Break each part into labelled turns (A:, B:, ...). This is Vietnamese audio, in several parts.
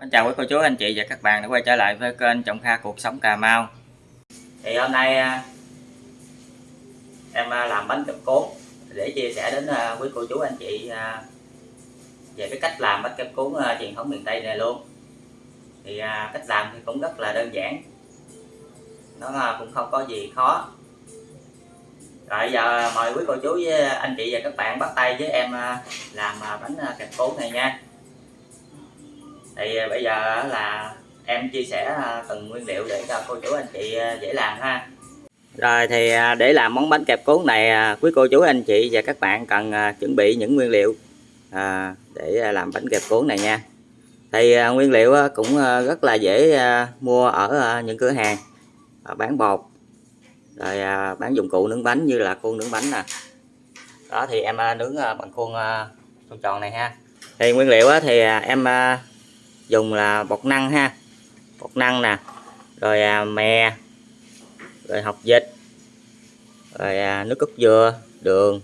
A: Xin chào quý cô chú, anh chị và các bạn đã quay trở lại với kênh Trọng Kha Cuộc Sống Cà Mau. Thì hôm nay à, em à, làm bánh kẹp cuốn để chia sẻ đến à, quý cô chú, anh chị về cái cách làm bánh kẹp cuốn truyền thống miền Tây này luôn. Thì cách làm thì cũng rất là đơn giản. Nó cũng không có gì khó. Rồi giờ mời quý cô chú với anh chị và các bạn bắt tay với em làm bánh kẹp cuốn này nha thì à, bây giờ là em chia sẻ à, từng nguyên liệu để cho cô chú anh chị à, dễ làm ha. Rồi thì để làm món bánh kẹp cuốn này quý cô chú anh chị và các bạn cần chuẩn bị những nguyên liệu để làm bánh kẹp cuốn này nha. Thì nguyên liệu cũng rất là dễ mua ở những cửa hàng bán bột, rồi bán dụng cụ nướng bánh như là khuôn nướng bánh nè. Đó, thì em nướng bằng khuôn tròn này ha. Thì nguyên liệu thì em dùng là bột năng ha. Bột năng nè rồi à, mè rồi học dịch rồi à, nước cốt dừa đường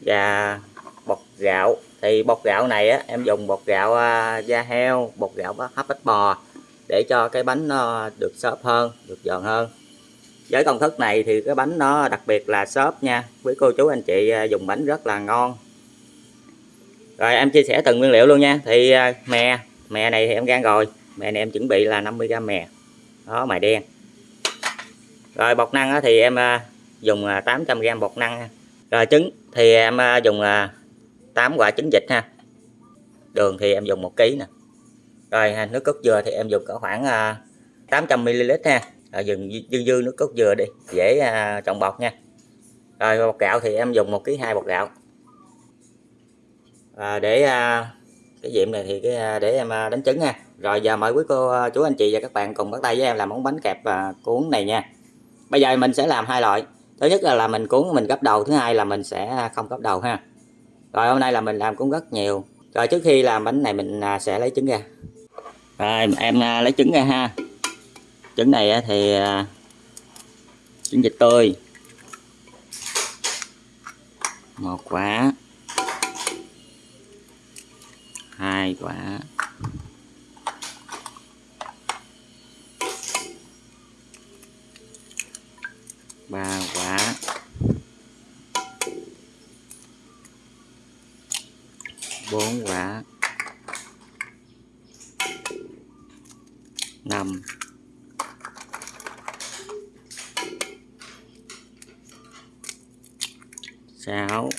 A: và bột gạo. Thì bột gạo này á, em dùng bột gạo à, da heo bột gạo hấp ít bò để cho cái bánh nó được xốp hơn được giòn hơn. Với công thức này thì cái bánh nó đặc biệt là xốp nha. Quý cô chú anh chị à, dùng bánh rất là ngon. Rồi em chia sẻ từng nguyên liệu luôn nha. Thì à, mè mè này thì em gan rồi. Mè này em chuẩn bị là 50g mè. Đó mài đen. Rồi bột năng thì em à, dùng à, 800g bột năng. Rồi trứng thì em à, dùng 8 quả trứng vịt ha. Đường thì em dùng 1 kg nè. Rồi nước cốt dừa thì em dùng cỡ khoảng 800ml ha. Rồi dừng dư dư nước cốt dừa đi. Dễ trộn bột nha. Rồi bột gạo thì em dùng 1 kg 2 bột gạo. À, để cái diệm này thì cái à, để em à, đánh trứng nha rồi giờ mời quý cô à, chú anh chị và các bạn cùng bắt tay với em làm món bánh kẹp và cuốn này nha. Bây giờ mình sẽ làm hai loại. Thứ nhất là, là mình cuốn mình gấp đầu thứ hai là mình sẽ không gấp đầu ha. Rồi hôm nay là mình làm cũng rất nhiều. Rồi trước khi làm bánh này mình sẽ lấy trứng ra. Rồi em lấy trứng ra ha. Trứng này thì trứng vịt tươi. Một quả. Quá ba quả bốn quả năm sáu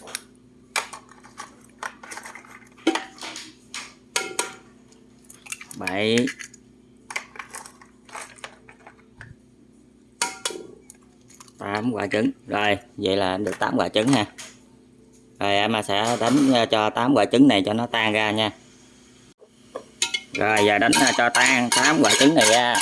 A: 7 8 quả trứng. Rồi, vậy là được 8 quả trứng ha rồi, em sẽ đánh ờ, cho 8 quả trứng này cho nó tan ra nha. Rồi, giờ đánh ờ, cho tan 8 quả trứng này ra.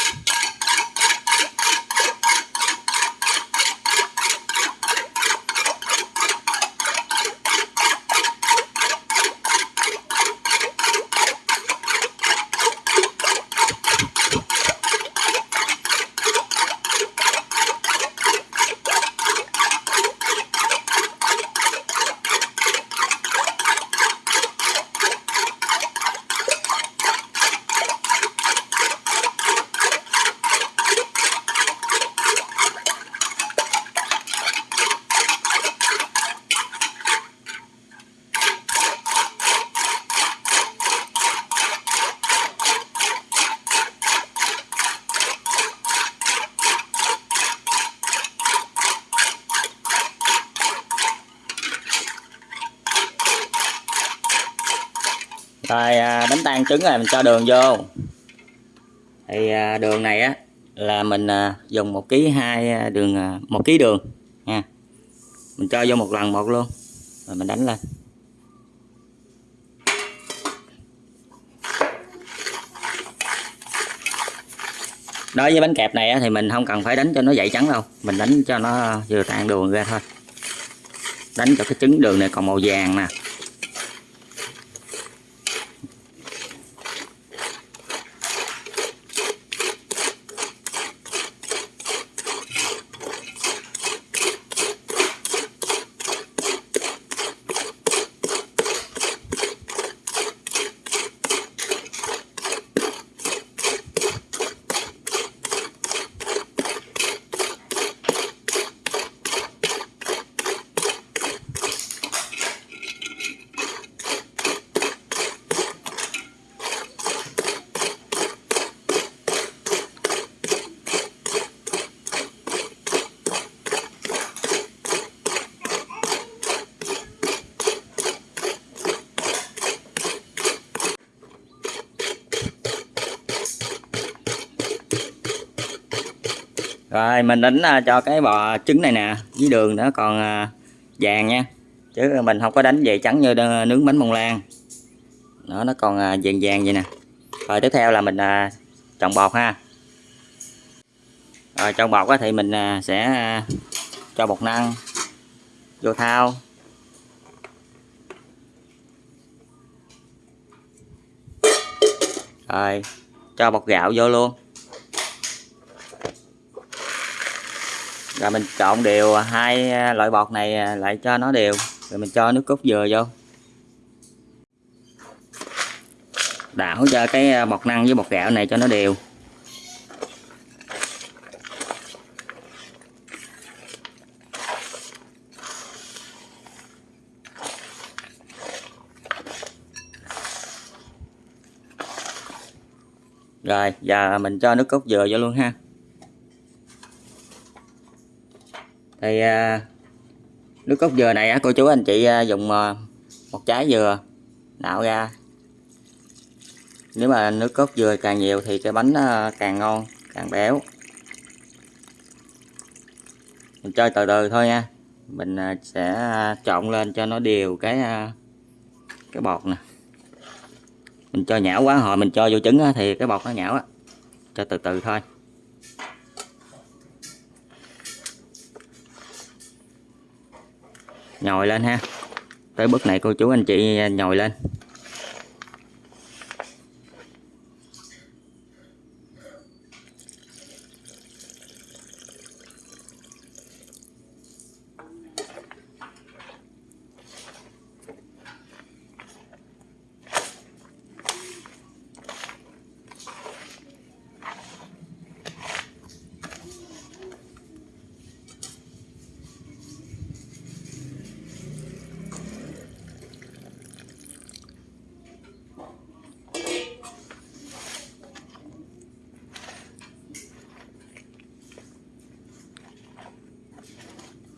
A: Rồi à, đánh tan trứng rồi, mình cho đường vô. Thì à, đường này á, là mình à, dùng một ký hai đường một ký đường, nha. Mình cho vô một lần một luôn, rồi mình đánh lên. Đối với bánh kẹp này thì mình không cần phải đánh cho nó dậy trắng đâu, mình đánh cho nó vừa tan đường ra thôi. Đánh cho cái trứng đường này còn màu vàng nè. Rồi, mình đánh à, cho cái bò trứng này nè với đường nó còn à, vàng nha. Chứ mình không có đánh về trắng như à, nướng bánh bông lan. Nó nó còn vàng vàng vậy nè. Rồi, tiếp theo là mình trồng bột ha. Rồi, trồng bột thì mình sẽ cho bột năng, vô thao. Rồi, cho bột gạo vô luôn. Rồi mình trộn đều, hai à, loại bột này à, lại cho nó đều. Rồi mình cho nước cốt dừa vô. Đảo cho cái à, bột năng với bột gạo này cho nó đều. Rồi, giờ mình cho nước cốt dừa vô luôn ha. Thì à, nước cốt dừa này á, cô chú anh chị à, dùng à, một trái dừa nạo ra. Nếu mà nước cốt dừa càng nhiều thì cái bánh càng ngon càng béo. Mình chơi từ từ thôi nha. Mình sẽ trộn lên cho nó đều cái cái bột nè. Mình cho nhão quá hồi mình cho vô trứng thì cái bột nó nhão á. Cho từ từ thôi. Nhồi lên ha. Tới bước này cô chú anh chị nhồi lên.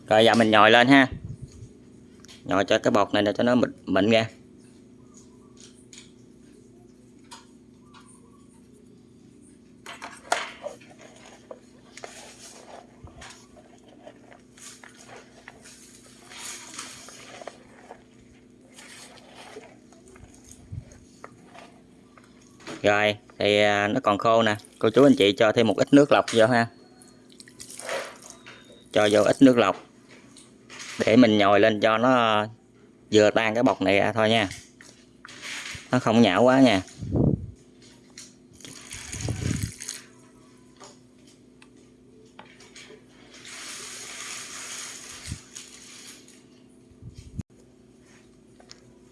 A: Rồi giờ mình nhồi lên ha. Nhồi cho cái bột này để cho nó mịn, mịn ra. Rồi thì à, nó còn khô nè. Cô chú anh chị cho thêm một ít nước lọc vô ha. Cho vô ít nước lọc để mình nhồi lên cho nó vừa tan cái bột này ra thôi nha. Nó không nhão quá nha.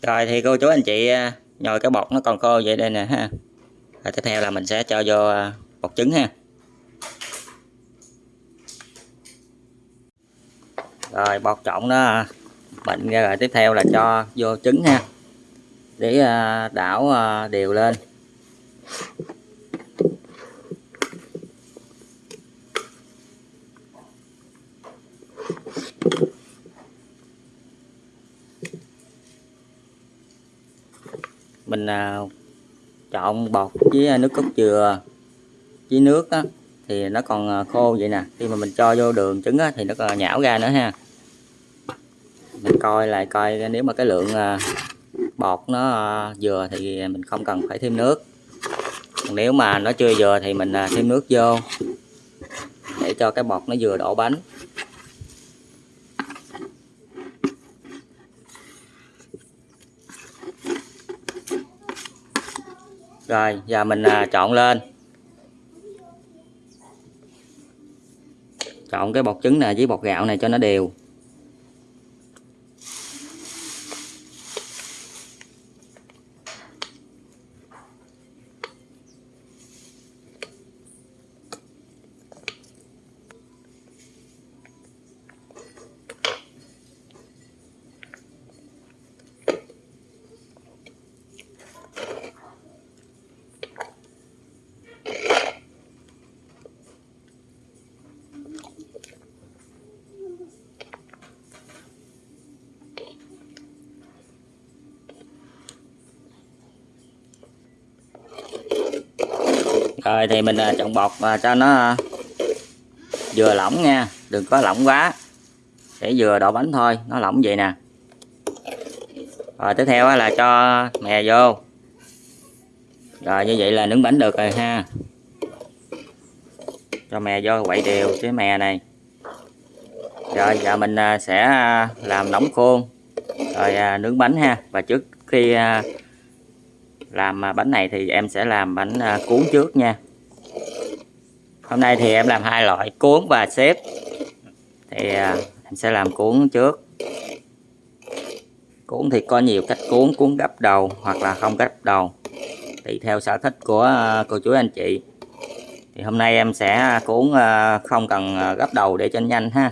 A: Rồi thì cô chú anh chị à, nhồi cái bột nó còn khô vậy đây nè ha. Rồi tiếp theo là mình sẽ cho vô à, bột trứng ha. Rồi bột trộn nó bệnh ra rồi tiếp theo là cho vô trứng ha. Để à, đảo à, đều lên. Mình à, trộn bột với nước cốt dừa với nước á, thì nó còn khô vậy nè. Khi mà mình cho vô đường trứng á, thì nó còn nhão ra nữa ha mình coi lại coi nếu mà cái lượng à, bọt bột nó à, vừa thì mình không cần phải thêm nước. Còn nếu mà nó chưa vừa thì mình à, thêm nước vô để cho cái bột nó vừa đổ bánh. Rồi, giờ mình trộn lên. Trộn cái bột trứng này với bột gạo này cho nó đều. Rồi thì mình à, chọn bột và cho nó à, vừa lỏng nha, đừng có lỏng quá. Để vừa đổ bánh thôi, nó lỏng vậy nè. Rồi tiếp theo là cho mè vô. Rồi như vậy là nướng bánh được rồi ha. Cho mè vô quậy đều cái mè này. Rồi giờ mình à, sẽ làm nóng khuôn. Rồi nướng bánh ha. Và trước khi làm à, bánh này thì em sẽ làm bánh à, cuốn trước nha. Hôm nay thì em làm hai loại, cuốn và xếp. Thì à, em sẽ làm cuốn trước. Cuốn thì có nhiều cách cuốn cuốn gấp đầu hoặc là không gấp đầu, tùy theo sở thích của cô chú anh chị. Thì hôm nay em sẽ cuốn không cần gấp đầu để cho nhanh ha.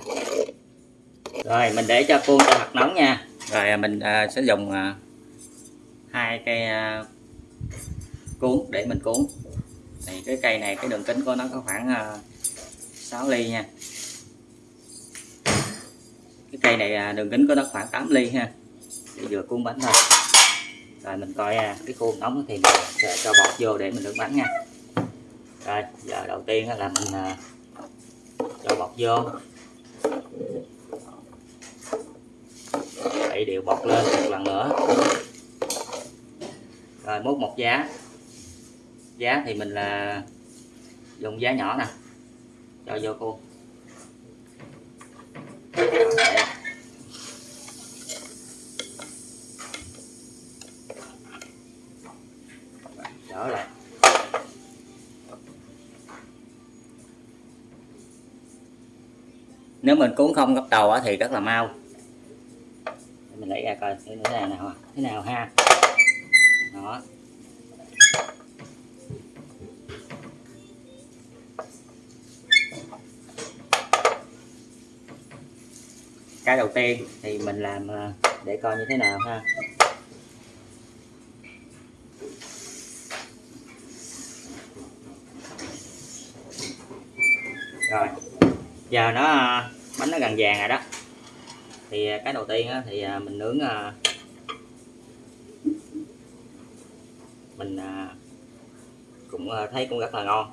A: Rồi, mình để cho cuốn cho mặt nóng nha. Rồi mình sẽ dùng hai cây cuốn, để mình cuốn. Thì cái cây này, cái đường kính của nó có khoảng ờ, 6 ly nha. Cái cây này à, đường kính của nó khoảng 8 ly ha. Để vừa cuốn bánh thôi. Rồi mình coi à, cái khuôn nóng thì mình sẽ cho bọt vô để mình nướng bánh nha. Rồi, giờ đầu tiên là mình à, cho bọt vô. Đậy đều bọt lên một lần nữa. Rồi múc một giá giá thì mình là dùng giá nhỏ nè. Cho vô khuôn đỡ lại nếu mình cuốn không gấp đầu thì rất là mau. Mình lấy ra coi thế nào nào thế nào ha? Cái đầu tiên thì mình làm à, để coi như thế nào ha. Rồi, giờ nó à, bánh nó gần vàng rồi đó. Thì à, cái đầu tiên thì mình nướng mình cũng thấy cũng rất là ngon.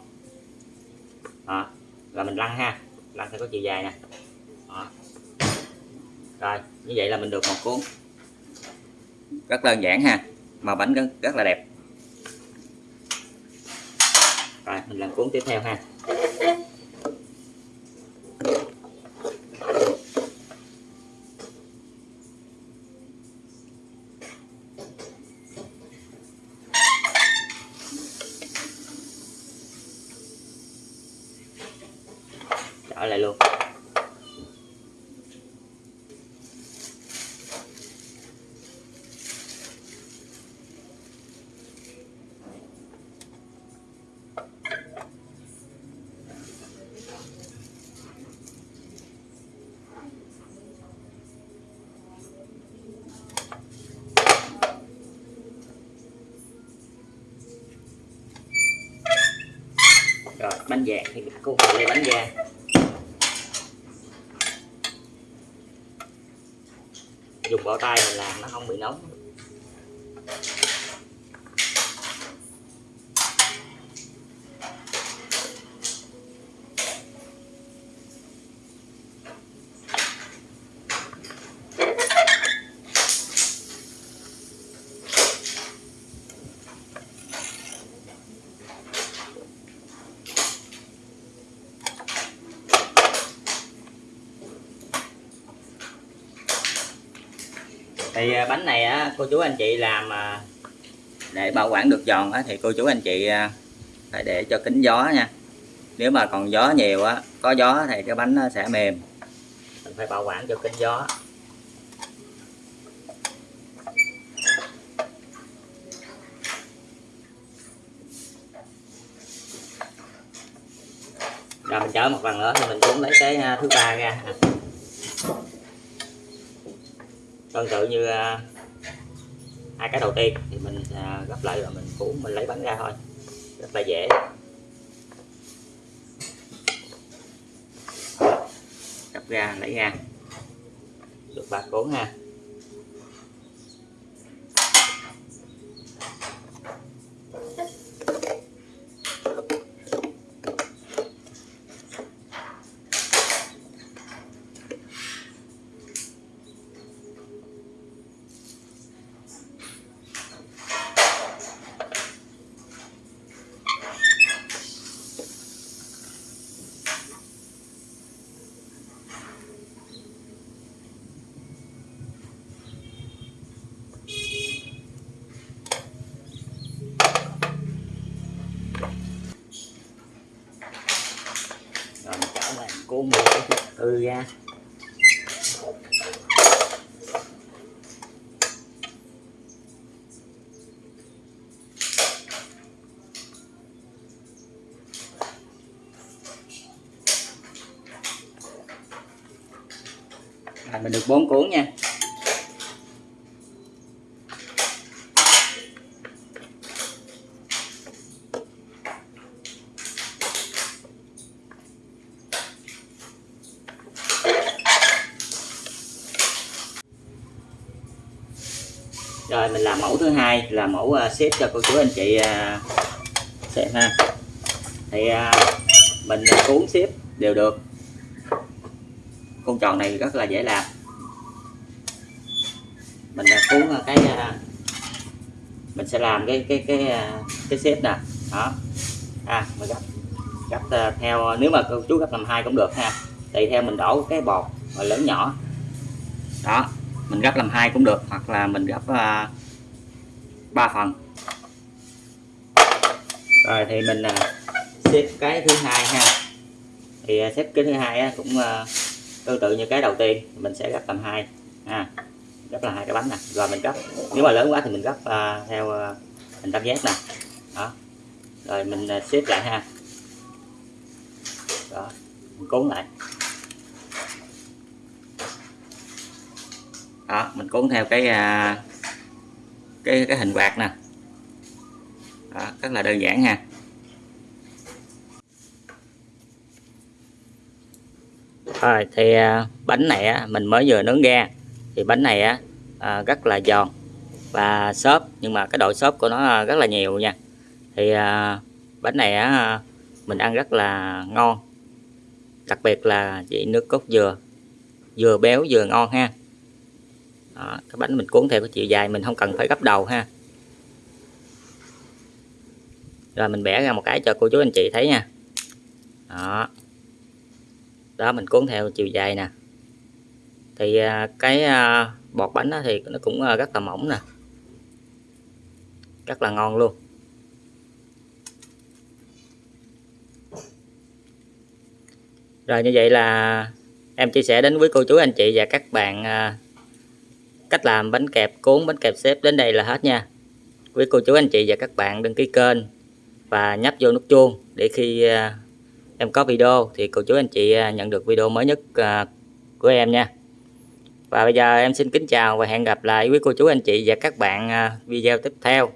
A: Đó. rồi mình lăn ha, lăn theo có chiều dài nè rồi như vậy là mình được một cuốn. Rất đơn giản ha mà bánh rất, rất là đẹp. Rồi mình làm cuốn tiếp theo ha bánh vàng thì mình cũng lấy bánh vàng. Dùng bao tay mình làm nó không bị nóng. Thì à, bánh này á cô chú anh chị làm à, để bảo quản được giòn á, thì cô chú anh chị à, phải để cho kính gió nha. Nếu mà còn gió nhiều á có gió thì cái bánh nó sẽ mềm. Mình phải bảo quản cho kính gió. Rồi mình chở một lần nữa thì mình cũng lấy cái thứ ba ra tương tự như à, hai cái đầu tiên thì mình à, gấp lại rồi mình cuốn mình lấy bánh ra thôi. Rất là dễ. Gấp ra lấy ra. Được ba cuốn ha cô mở từ ra. À, mình được bốn cuốn nha. Rồi mình làm mẫu thứ hai là mẫu uh, xếp cho cô chú anh chị uh, xem ha. Thì uh, mình cuốn xếp đều được. Con tròn này rất là dễ làm. Mình cuốn cái mình sẽ làm cái cái cái cái xếp nè. Đó. À mình gấp gấp theo nếu mà cô chú gấp làm hai cũng được ha. Tùy theo mình đổ cái bột mà lớn nhỏ. Đó mình gấp làm hai cũng được hoặc là mình gấp à, uh, 3 phần. Rồi thì mình uh, xếp cái thứ hai ha. Thì uh, xếp cái thứ hai uh, cũng uh, tương tự như cái đầu tiên mình sẽ gấp làm hai. Ha gấp là hai cái bánh nè. Rồi mình gấp nếu mà lớn quá thì mình gấp uh, theo uh, hình tam giác nè. Đó. Rồi mình uh, xếp lại ha. Đó mình cuốn lại. Đó mình cuốn theo cái à, cái cái hình quạt nè. Đó, rất là đơn giản ha. Rồi thì à, bánh này á, mình mới vừa nướng ra thì bánh này á, à, rất là giòn và xốp nhưng mà cái độ xốp của nó à, rất là nhiều nha. Thì à, bánh này á, mình ăn rất là ngon đặc biệt là vị nước cốt dừa dừa béo vừa ngon ha đó, cái bánh mình cuốn theo cái chiều dài mình không cần phải gấp đầu ha. Rồi mình bẻ ra một cái cho cô chú anh chị thấy nha. Đó. Đó mình cuốn theo chiều dài nè. Thì à, cái à, bọt bánh thì nó cũng à, rất là mỏng nè. Rất là ngon luôn. Rồi như vậy là em chia sẻ đến với cô chú anh chị và các bạn cách làm bánh kẹp, cuốn bánh kẹp xếp đến đây là hết nha. Quý cô chú, anh chị và các bạn đăng ký kênh và nhấp vô nút chuông để khi à, em có video thì cô chú, anh chị à, nhận được video mới nhất à, của em nha. Và bây giờ em xin kính chào và hẹn gặp lại quý cô chú, anh chị và các bạn video tiếp theo.